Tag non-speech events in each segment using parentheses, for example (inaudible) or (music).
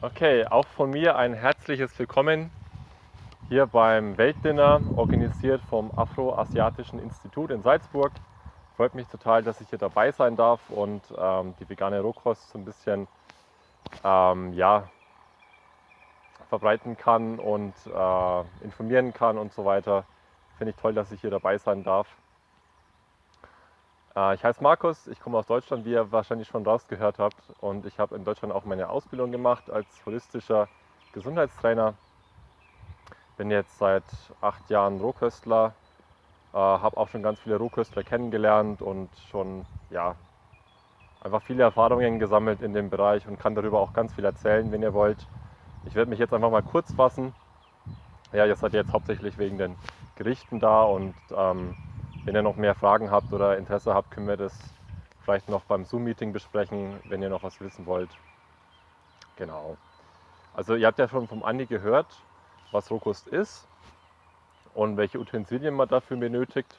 Okay, auch von mir ein herzliches Willkommen hier beim Weltdinner, organisiert vom Afroasiatischen Institut in Salzburg. Freut mich total, dass ich hier dabei sein darf und ähm, die vegane Rohkost so ein bisschen ähm, ja, verbreiten kann und äh, informieren kann und so weiter. Finde ich toll, dass ich hier dabei sein darf. Äh, ich heiße Markus, ich komme aus Deutschland, wie ihr wahrscheinlich schon rausgehört habt. Und ich habe in Deutschland auch meine Ausbildung gemacht als holistischer Gesundheitstrainer. Bin jetzt seit acht Jahren Rohköstler, äh, habe auch schon ganz viele Rohköstler kennengelernt und schon ja, einfach viele Erfahrungen gesammelt in dem Bereich und kann darüber auch ganz viel erzählen, wenn ihr wollt. Ich werde mich jetzt einfach mal kurz fassen. Ja, ihr seid jetzt hauptsächlich wegen den Gerichten da und ähm, wenn ihr noch mehr Fragen habt oder Interesse habt, können wir das vielleicht noch beim Zoom-Meeting besprechen, wenn ihr noch was wissen wollt. Genau. Also ihr habt ja schon vom Andi gehört, was Rohkost ist und welche Utensilien man dafür benötigt.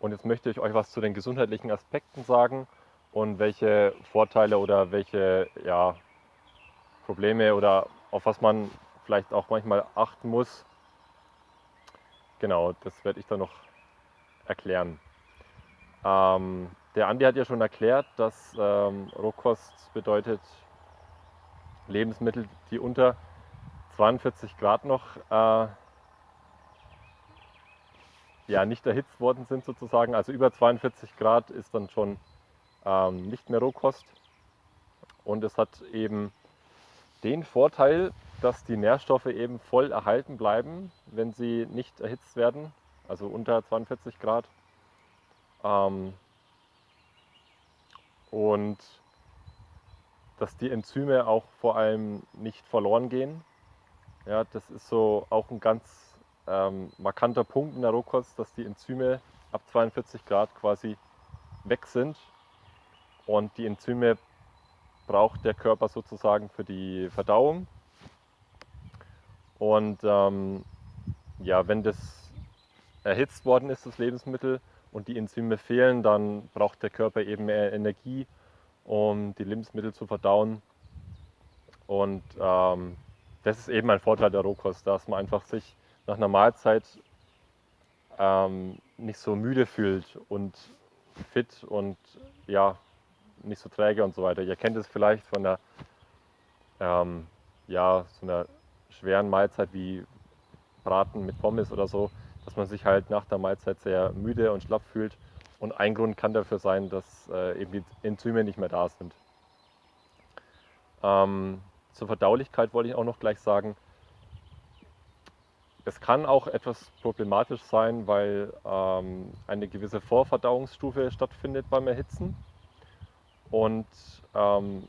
Und jetzt möchte ich euch was zu den gesundheitlichen Aspekten sagen und welche Vorteile oder welche ja, Probleme oder auf was man vielleicht auch manchmal achten muss. Genau, das werde ich dann noch erklären. Ähm, der Andi hat ja schon erklärt, dass ähm, Rohkost bedeutet Lebensmittel, die unter 42 Grad noch äh, ja, nicht erhitzt worden sind sozusagen. Also über 42 Grad ist dann schon ähm, nicht mehr Rohkost. Und es hat eben den Vorteil, dass die Nährstoffe eben voll erhalten bleiben, wenn sie nicht erhitzt werden also unter 42 Grad. Ähm, und dass die Enzyme auch vor allem nicht verloren gehen. Ja, das ist so auch ein ganz ähm, markanter Punkt in der Rohkost, dass die Enzyme ab 42 Grad quasi weg sind. Und die Enzyme braucht der Körper sozusagen für die Verdauung. Und ähm, ja, wenn das erhitzt worden ist, das Lebensmittel, und die Enzyme fehlen, dann braucht der Körper eben mehr Energie, um die Lebensmittel zu verdauen. Und ähm, das ist eben ein Vorteil der Rohkost, dass man einfach sich nach einer Mahlzeit ähm, nicht so müde fühlt und fit und ja, nicht so träge und so weiter. Ihr kennt es vielleicht von einer, ähm, ja, so einer schweren Mahlzeit wie Braten mit Pommes oder so dass man sich halt nach der Mahlzeit sehr müde und schlapp fühlt. Und ein Grund kann dafür sein, dass äh, eben die Enzyme nicht mehr da sind. Ähm, zur Verdaulichkeit wollte ich auch noch gleich sagen, es kann auch etwas problematisch sein, weil ähm, eine gewisse Vorverdauungsstufe stattfindet beim Erhitzen. Und ähm,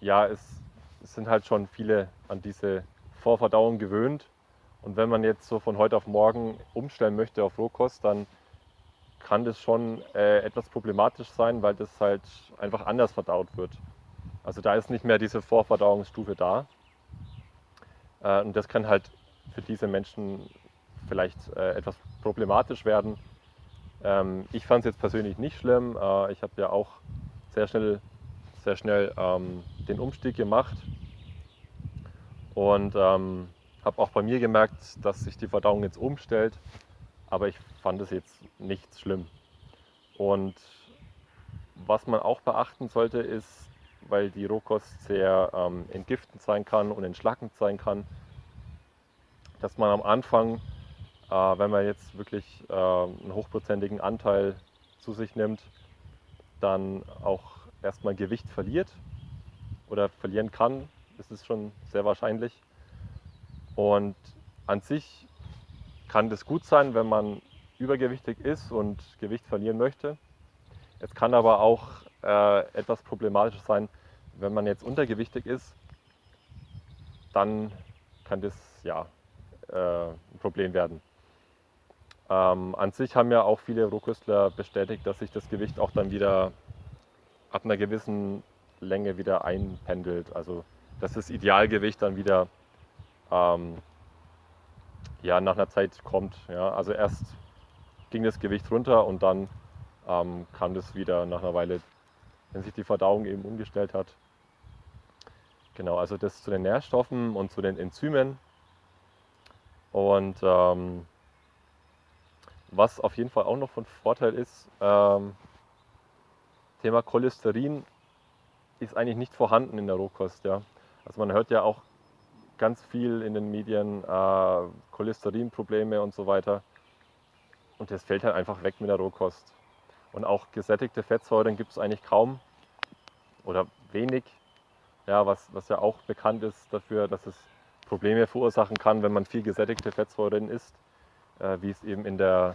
ja, es, es sind halt schon viele an diese Vorverdauung gewöhnt und wenn man jetzt so von heute auf morgen umstellen möchte auf Rohkost, dann kann das schon äh, etwas problematisch sein, weil das halt einfach anders verdaut wird. Also da ist nicht mehr diese Vorverdauungsstufe da. Äh, und das kann halt für diese Menschen vielleicht äh, etwas problematisch werden. Ähm, ich fand es jetzt persönlich nicht schlimm. Äh, ich habe ja auch sehr schnell, sehr schnell ähm, den Umstieg gemacht. Und ähm, habe auch bei mir gemerkt, dass sich die Verdauung jetzt umstellt, aber ich fand es jetzt nicht schlimm. Und was man auch beachten sollte, ist, weil die Rohkost sehr ähm, entgiftend sein kann und entschlackend sein kann, dass man am Anfang, äh, wenn man jetzt wirklich äh, einen hochprozentigen Anteil zu sich nimmt, dann auch erstmal Gewicht verliert oder verlieren kann. Das ist schon sehr wahrscheinlich. Und an sich kann das gut sein, wenn man übergewichtig ist und Gewicht verlieren möchte. Es kann aber auch äh, etwas problematisch sein, wenn man jetzt untergewichtig ist, dann kann das ja äh, ein Problem werden. Ähm, an sich haben ja auch viele Rohköstler bestätigt, dass sich das Gewicht auch dann wieder ab einer gewissen Länge wieder einpendelt. Also dass das Idealgewicht dann wieder ähm, ja, nach einer Zeit kommt. Ja. Also erst ging das Gewicht runter und dann ähm, kam das wieder nach einer Weile, wenn sich die Verdauung eben umgestellt hat. Genau, also das zu den Nährstoffen und zu den Enzymen. Und ähm, was auf jeden Fall auch noch von Vorteil ist, ähm, Thema Cholesterin ist eigentlich nicht vorhanden in der Rohkost. Ja. Also man hört ja auch ganz viel in den Medien, äh, Cholesterinprobleme und so weiter. Und das fällt halt einfach weg mit der Rohkost. Und auch gesättigte Fettsäuren gibt es eigentlich kaum oder wenig. Ja, was, was ja auch bekannt ist dafür, dass es Probleme verursachen kann, wenn man viel gesättigte Fettsäuren isst, äh, wie es eben in der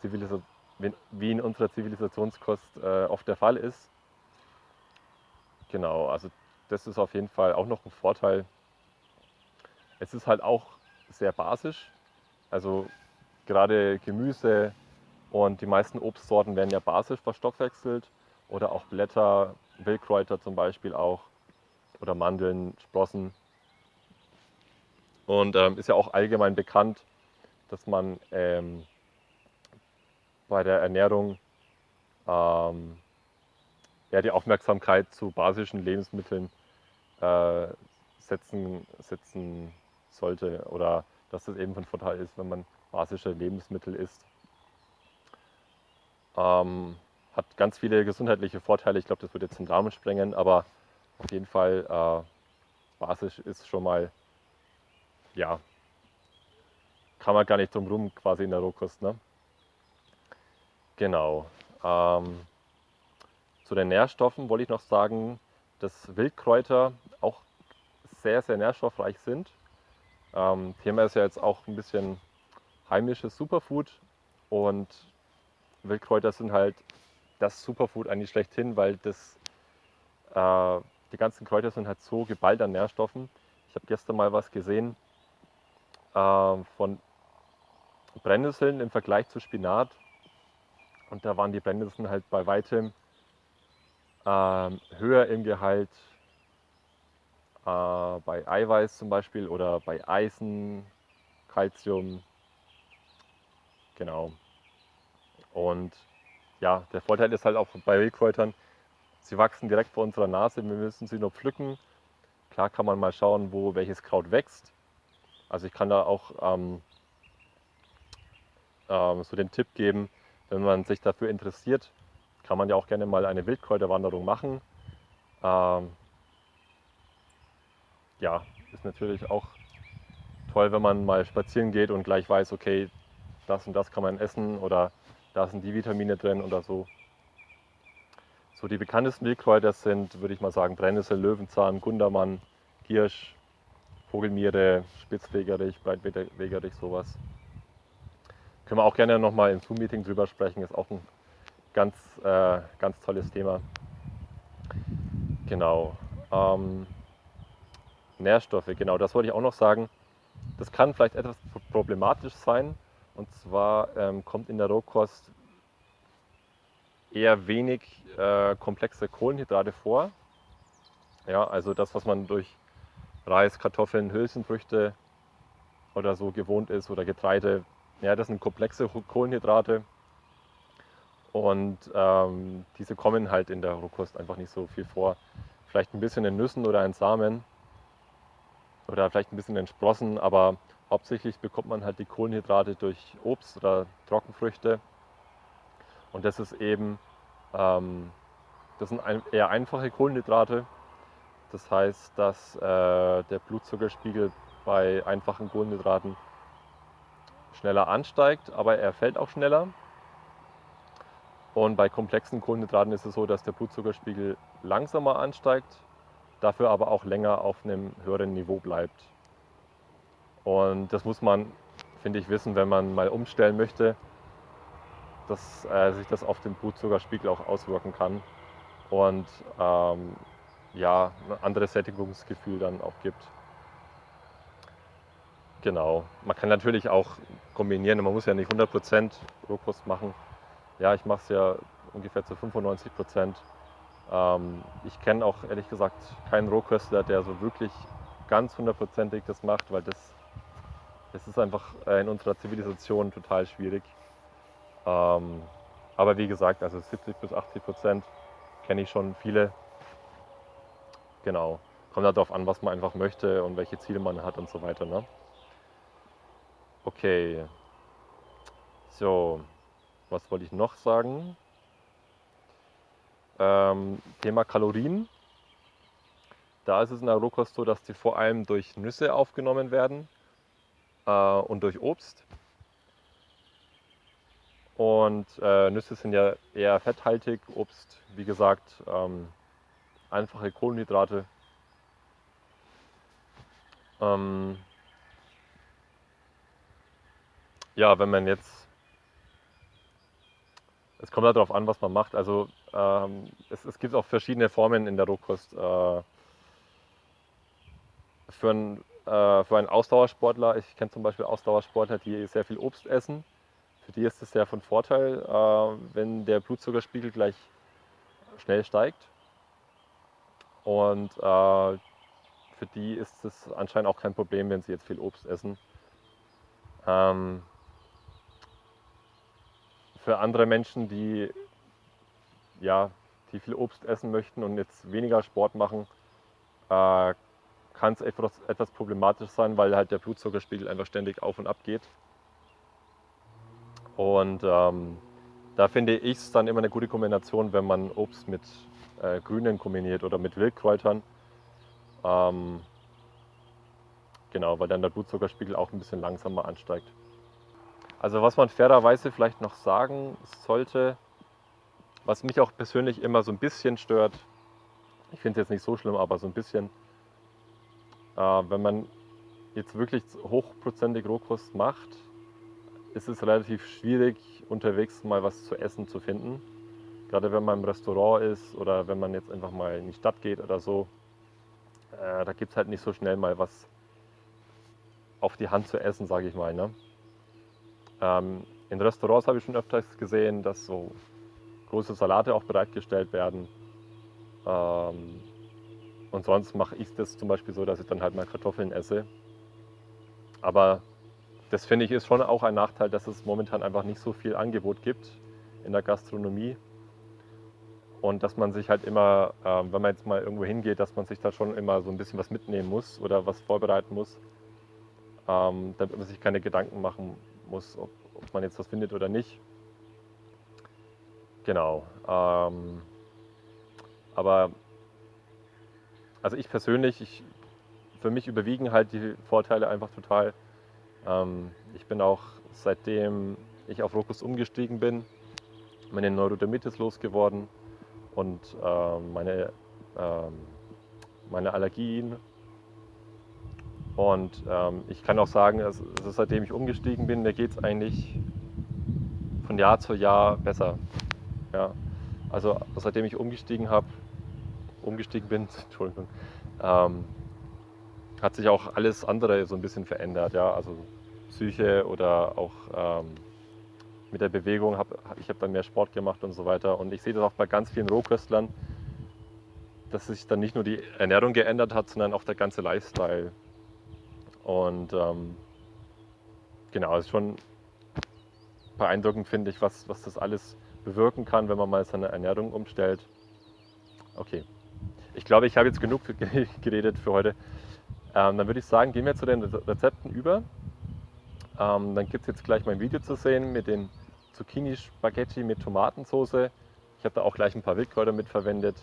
Zivilisation, wie in unserer Zivilisationskost äh, oft der Fall ist. Genau, also das ist auf jeden Fall auch noch ein Vorteil. Es ist halt auch sehr basisch. Also gerade Gemüse und die meisten Obstsorten werden ja basisch verstoffwechselt oder auch Blätter, Wildkräuter zum Beispiel auch oder Mandeln, Sprossen. Und ähm, ist ja auch allgemein bekannt, dass man ähm, bei der Ernährung ähm, ja, die Aufmerksamkeit zu basischen Lebensmitteln äh, setzen, setzen sollte oder dass das eben von Vorteil ist, wenn man basische Lebensmittel isst. Ähm, hat ganz viele gesundheitliche Vorteile. Ich glaube, das würde jetzt den Rahmen sprengen, aber auf jeden Fall äh, basisch ist schon mal, ja, kann man gar nicht drum rum quasi in der Rohkost. Ne? Genau. Ähm, zu den Nährstoffen wollte ich noch sagen, dass Wildkräuter auch sehr, sehr nährstoffreich sind. Ähm, Thema ist ja jetzt auch ein bisschen heimisches Superfood und Wildkräuter sind halt das Superfood eigentlich schlechthin, weil das, äh, die ganzen Kräuter sind halt so geballt an Nährstoffen. Ich habe gestern mal was gesehen äh, von Brennnesseln im Vergleich zu Spinat und da waren die Brennnesseln halt bei weitem äh, höher im Gehalt äh, bei Eiweiß zum Beispiel oder bei Eisen, Calcium. Genau. Und ja, der Vorteil ist halt auch bei Wildkräutern, sie wachsen direkt vor unserer Nase, wir müssen sie nur pflücken. Klar kann man mal schauen, wo welches Kraut wächst. Also ich kann da auch ähm, ähm, so den Tipp geben, wenn man sich dafür interessiert, kann man ja auch gerne mal eine Wildkräuterwanderung machen. Ähm, ja, ist natürlich auch toll, wenn man mal spazieren geht und gleich weiß, okay, das und das kann man essen oder da sind die Vitamine drin oder so. So die bekanntesten Wildkräuter sind, würde ich mal sagen, Brennnessel, Löwenzahn, Gundermann, Giersch, Vogelmiere, Spitzwegerich, Breitwegerich, sowas. Können wir auch gerne nochmal im Zoom-Meeting drüber sprechen, ist auch ein ganz, äh, ganz tolles Thema. Genau. Ähm, Nährstoffe, genau, das wollte ich auch noch sagen. Das kann vielleicht etwas problematisch sein. Und zwar ähm, kommt in der Rohkost eher wenig äh, komplexe Kohlenhydrate vor. Ja, also das, was man durch Reis, Kartoffeln, Hülsenfrüchte oder so gewohnt ist oder Getreide, ja, das sind komplexe Kohlenhydrate und ähm, diese kommen halt in der Rohkost einfach nicht so viel vor. Vielleicht ein bisschen in Nüssen oder in Samen oder vielleicht ein bisschen in Sprossen, aber hauptsächlich bekommt man halt die Kohlenhydrate durch Obst oder Trockenfrüchte. Und das ist eben, ähm, das sind eher einfache Kohlenhydrate. Das heißt, dass äh, der Blutzuckerspiegel bei einfachen Kohlenhydraten schneller ansteigt, aber er fällt auch schneller. Und bei komplexen Kohlenhydraten ist es so, dass der Blutzuckerspiegel langsamer ansteigt, dafür aber auch länger auf einem höheren Niveau bleibt. Und das muss man, finde ich, wissen, wenn man mal umstellen möchte, dass äh, sich das auf den Blutzuckerspiegel auch auswirken kann und ähm, ja, ein anderes Sättigungsgefühl dann auch gibt. Genau. Man kann natürlich auch kombinieren. Man muss ja nicht 100% Rohkost machen. Ja, ich mache es ja ungefähr zu 95 Ähm, ich kenne auch ehrlich gesagt keinen Rohköstler, der so wirklich ganz hundertprozentig das macht, weil das, das ist einfach äh, in unserer Zivilisation total schwierig. Ähm, aber wie gesagt, also 70 bis 80 Prozent kenne ich schon viele. Genau. kommt halt darauf an, was man einfach möchte und welche Ziele man hat und so weiter. Ne? Okay. So, was wollte ich noch sagen? Ähm, Thema Kalorien. Da ist es in der Rohkost so, dass die vor allem durch Nüsse aufgenommen werden äh, und durch Obst. Und äh, Nüsse sind ja eher fetthaltig, Obst, wie gesagt, ähm, einfache Kohlenhydrate. Ähm, ja, wenn man jetzt, es kommt darauf an, was man macht. Also ähm, es, es, gibt auch verschiedene Formen in der Rohkost. Äh, für, einen, äh, für einen Ausdauersportler, ich kenne zum Beispiel Ausdauersportler, die sehr viel Obst essen. Für die ist es sehr von Vorteil, äh, wenn der Blutzuckerspiegel gleich schnell steigt. Und äh, für die ist es anscheinend auch kein Problem, wenn sie jetzt viel Obst essen. Ähm, für andere Menschen, die, ja, die viel Obst essen möchten und jetzt weniger Sport machen, äh, kann es etwas, etwas problematisch sein, weil halt der Blutzuckerspiegel einfach ständig auf und ab geht. Und ähm, da finde ich es dann immer eine gute Kombination, wenn man Obst mit äh, Grünen kombiniert oder mit Wildkräutern. Ähm, genau, weil dann der Blutzuckerspiegel auch ein bisschen langsamer ansteigt. Also was man fairerweise vielleicht noch sagen sollte, was mich auch persönlich immer so ein bisschen stört, ich finde es jetzt nicht so schlimm, aber so ein bisschen, äh, wenn man jetzt wirklich hochprozentig Rohkost macht, ist es relativ schwierig, unterwegs mal was zu essen zu finden. Gerade wenn man im Restaurant ist oder wenn man jetzt einfach mal in die Stadt geht oder so, äh, da gibt es halt nicht so schnell mal was auf die Hand zu essen, sage ich mal. Ne? Ähm, in Restaurants habe ich schon öfters gesehen, dass so große Salate auch bereitgestellt werden. Ähm, und sonst mache ich das zum Beispiel so, dass ich dann halt mal Kartoffeln esse. Aber das finde ich ist schon auch ein Nachteil, dass es momentan einfach nicht so viel Angebot gibt in der Gastronomie. Und dass man sich halt immer, äh, wenn man jetzt mal irgendwo hingeht, dass man sich da schon immer so ein bisschen was mitnehmen muss oder was vorbereiten muss, ähm, damit man sich keine Gedanken machen muss, ob, ob, man jetzt was findet oder nicht. Genau. Ähm, aber also ich persönlich, ich, für mich überwiegen halt die Vorteile einfach total. Ähm, ich bin auch seitdem ich auf Rokus umgestiegen bin, meine Neurodermitis losgeworden und äh, meine, äh, meine Allergien. Und ähm, ich kann auch sagen, also, seitdem ich umgestiegen bin, mir geht es eigentlich von Jahr zu Jahr besser. Ja. Also seitdem ich umgestiegen habe, umgestiegen bin, (laughs) Entschuldigung, ähm, hat sich auch alles andere so ein bisschen verändert. Ja? Also Psyche oder auch ähm, mit der Bewegung. Hab, ich habe dann mehr Sport gemacht und so weiter. Und ich sehe das auch bei ganz vielen Rohköstlern, dass sich dann nicht nur die Ernährung geändert hat, sondern auch der ganze Lifestyle. Und ähm, genau, es ist schon beeindruckend, finde ich, was, was das alles bewirken kann, wenn man mal seine Ernährung umstellt. Okay, ich glaube, ich habe jetzt genug (laughs) geredet für heute. Ähm, dann würde ich sagen, gehen wir zu den Rezepten über. Ähm, dann gibt es jetzt gleich mein Video zu sehen mit den Zucchini-Spaghetti mit Tomatensauce. Ich habe da auch gleich ein paar Wildkräuter mit verwendet.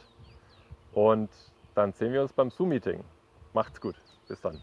Und dann sehen wir uns beim Zoom-Meeting. Macht's gut. Bis dann.